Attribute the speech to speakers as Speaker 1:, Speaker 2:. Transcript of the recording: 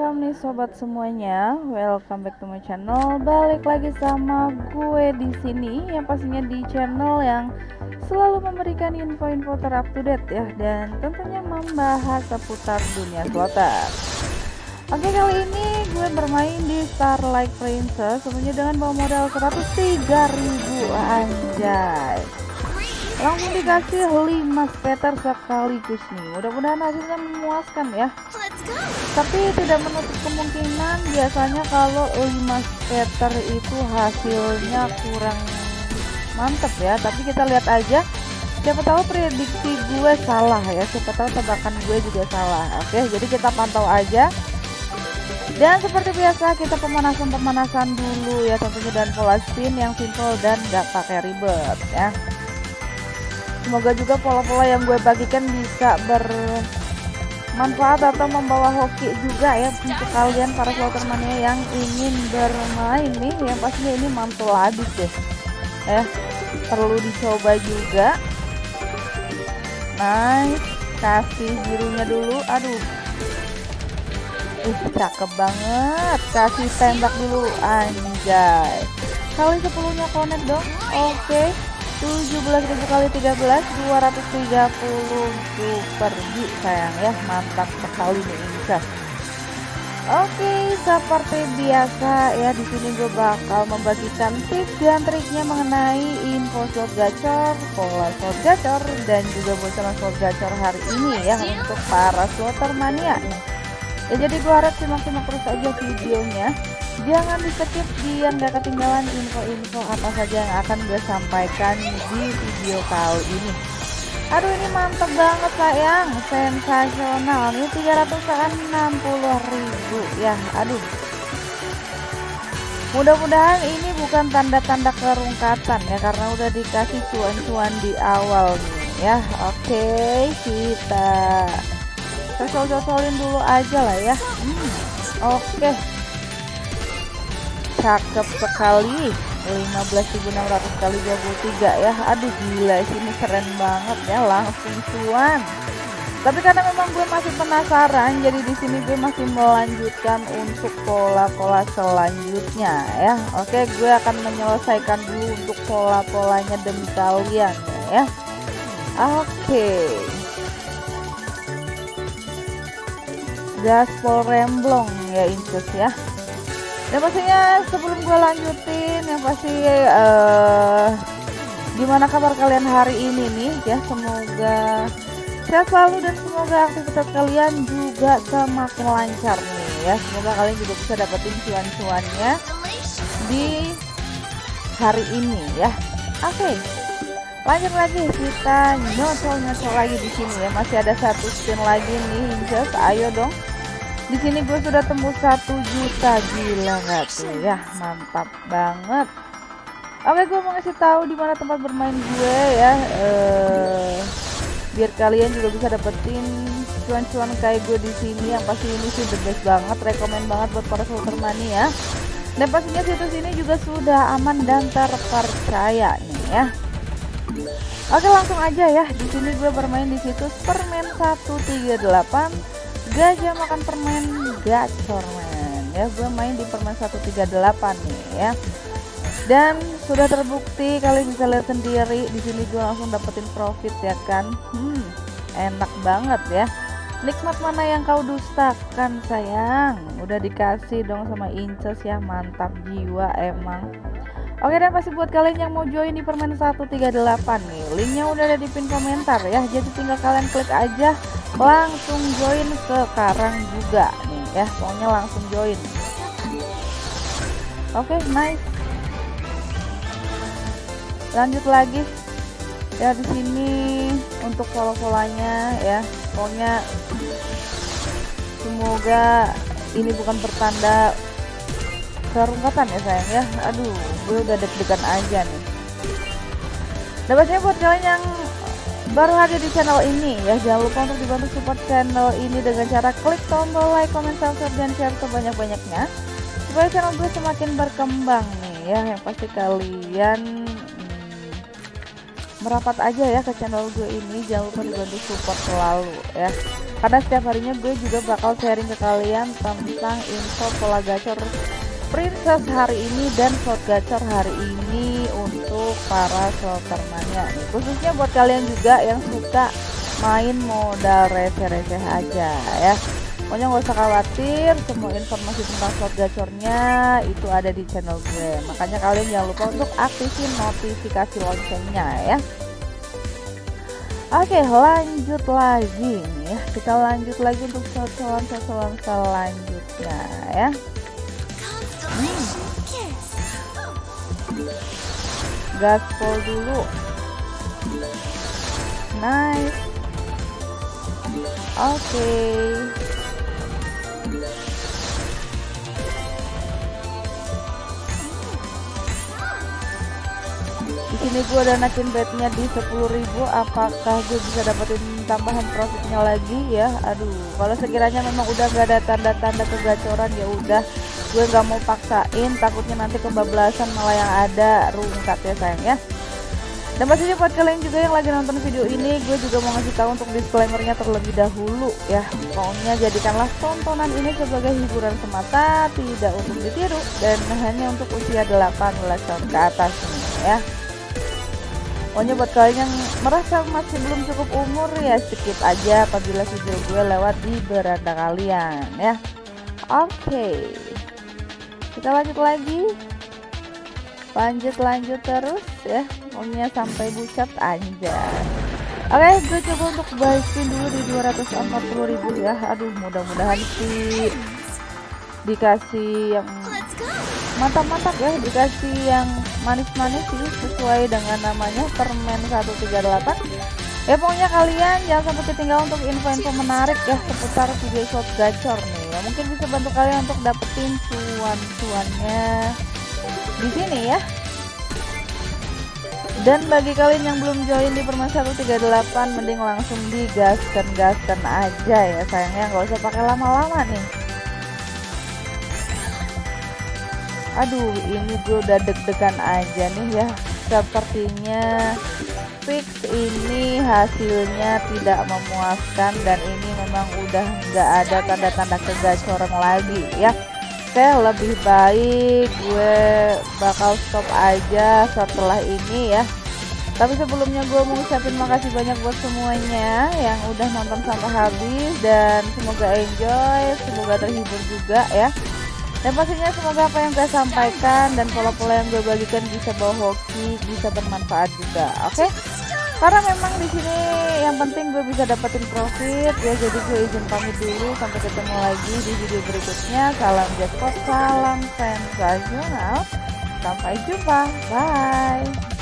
Speaker 1: welcome nih sobat semuanya. Welcome back to my channel. Balik lagi sama gue di sini yang pastinya di channel yang selalu memberikan info-info terupdate ya dan tentunya membahas seputar dunia slotter. Oke kali ini gue bermain di Starlight Princess semuanya dengan bawa modal 103.000 anjay langsung dikasih 5 scatter sekaligus nih. Mudah-mudahan hasilnya memuaskan ya. Tapi tidak menutup kemungkinan biasanya kalau 5 scatter itu hasilnya kurang mantep ya. Tapi kita lihat aja. Siapa tahu prediksi gue salah ya. Siapa tahu tebakan gue juga salah. Oke jadi kita pantau aja. Dan seperti biasa kita pemanasan-pemanasan dulu ya. Tentunya dan pola spin yang simple dan gak pakai ribet ya semoga juga pola-pola yang gue bagikan bisa bermanfaat atau membawa hoki juga ya untuk kalian para slotter mania yang ingin bermain nih. Yang pastinya ini mantul habis deh eh perlu dicoba juga. Nice kasih birunya dulu. Aduh. Ih, cakep banget. Kasih tembak dulu anjay. Kali 10 nya connect dong. Oke. okay. 17.000 kali 13 230 super G sayang ya. Mantap sekali nih Inca Oke, seperti biasa ya di sini gue bakal membagikan tips dan triknya mengenai info slot gacor, pola slot gacor dan juga bocoran slot gacor hari ini ya untuk para slotter mania. Ya jadi gue harap simak-simak terus aja videonya jangan di skip biar nggak ketinggalan info-info apa saja yang akan gue sampaikan di video kali ini. Aduh ini mantep banget sayang. Sensasional. Ini 360 ribu ya. Aduh. Mudah-mudahan ini bukan tanda-tanda kerungkatan ya karena udah dikasih cuan-cuan di awal nih ya. Oke kita cocol-cocolin dulu aja lah ya. Hmm, oke cakep sekali. 15.600 kali 23 ya. Aduh gila sini keren banget ya langsung cuan. Tapi karena memang gue masih penasaran jadi di sini gue masih melanjutkan untuk pola-pola selanjutnya ya. Oke gue akan menyelesaikan dulu untuk pola-polanya demi kalian ya. Oke. Gaspol remblong ya incus ya dan pastinya sebelum gue lanjutin yang pasti uh, gimana kabar kalian hari ini nih? Ya semoga sehat selalu dan semoga aktivitas kalian juga semakin lancar nih ya. Semoga kalian juga bisa dapetin cuan-cuannya di hari ini ya. Oke okay. lanjut lagi kita nyocol-nyocol lagi di sini ya. Masih ada satu spin lagi nih Inces. Ayo dong di sini gue sudah tembus satu juta gila nggak tuh? Ya mantap banget. Oke gue mau ngasih tahu di mana tempat bermain gue ya. Eh biar kalian juga bisa dapetin cuan-cuan kayak gue di sini. Yang pasti ini sih the best banget rekomend banget buat para slotter mania dan pastinya situs ini juga sudah aman dan terpercaya nih ya. Oke langsung aja ya. Di sini gue bermain di situs permen 138 gajah makan permen gacor men ya gue main di permen 138 nih ya. Dan sudah terbukti kalian bisa lihat sendiri di sini gue langsung dapetin profit ya kan? Hmm enak banget ya. Nikmat mana yang kau dustakan sayang? Udah dikasih dong sama Inces ya. Mantap jiwa emang. Oke dan pasti buat kalian yang mau join di permen 138 nih Linknya udah ada di pin komentar ya. Jadi tinggal kalian klik aja Langsung join sekarang juga nih ya. Pokoknya langsung join. Oke nice. Lanjut lagi. Ya di sini untuk follow-follownya ya. Pokoknya Semoga ini bukan pertanda kerungkatan ya sayang ya. Aduh gue udah deg-degan aja nih. Dan pastinya buat kalian yang baru hadir di channel ini. Ya jangan lupa untuk dibantu support channel ini dengan cara klik tombol like, comment, subscribe, dan share sebanyak-banyaknya. Supaya channel gue semakin berkembang nih ya. Yang pasti kalian hmm, merapat aja ya ke channel gue ini. Jangan lupa dibantu support selalu ya. Karena setiap harinya gue juga bakal sharing ke kalian tentang info pola gacor princess hari ini dan slot gacor hari ini untuk para slotermania khususnya buat kalian juga yang suka main modal receh-receh aja ya. Pokoknya nggak usah khawatir semua informasi tentang slot gacornya itu ada di channel gue. Makanya kalian jangan lupa untuk aktifin notifikasi loncengnya ya. Oke lanjut lagi nih. Ya kita lanjut lagi untuk sosokan-sosokan selanjutnya ya gaspol dulu. Nice. Oke. Okay. sini gue naikin bednya di 10.000 apakah gue bisa dapetin tambahan profitnya lagi? Ya aduh. Kalau sekiranya memang udah gak ada tanda-tanda kegacoran ya udah gue nggak mau paksain takutnya nanti kebablasan malah yang ada rungkat ya sayang ya dan pastinya buat kalian juga yang lagi nonton video ini gue juga mau ngasih tahu untuk disclaimernya terlebih dahulu ya pokoknya jadikanlah tontonan ini sebagai hiburan semata tidak untuk ditiru dan hanya untuk usia 18 tahun ke atas ya Pokoknya buat kalian yang merasa masih belum cukup umur ya skip aja apabila video gue lewat di beranda kalian ya. Oke. Okay. Kita lanjut lagi. Lanjut lanjut terus ya. Pokoknya sampai bucat aja. Oke, okay, gue coba untuk spin dulu di 240.000 ya. Aduh, mudah-mudahan sih dikasih yang mantap-mantap ya dikasih yang manis-manis sih sesuai dengan namanya permen 138 ya pokoknya kalian jangan sampai ketinggalan untuk info-info menarik ya seputar video shot gacor nih. Ya mungkin bisa bantu kalian untuk dapetin cuan-cuannya di sini ya. Dan bagi kalian yang belum join di permen 138 mending langsung digaskan-gaskan aja ya sayangnya nggak usah pakai lama-lama nih. Aduh ini gue udah deg-degan aja nih ya sepertinya fix ini hasilnya tidak memuaskan dan ini memang udah nggak ada tanda-tanda kegacoran lagi ya oke lebih baik gue bakal stop aja setelah ini ya tapi sebelumnya gue mau ucapin makasih banyak buat semuanya yang udah nonton sampai habis dan semoga enjoy semoga terhibur juga ya dan pastinya semoga apa yang saya sampaikan dan pola-pola yang gue bagikan bisa bawa hoki, bisa bermanfaat juga. Oke? Okay? Karena memang di sini yang penting gue bisa dapetin profit ya jadi gue izin pamit dulu sampai ketemu lagi di video berikutnya. Salam jackpot, salam sensasional. Sampai jumpa. Bye.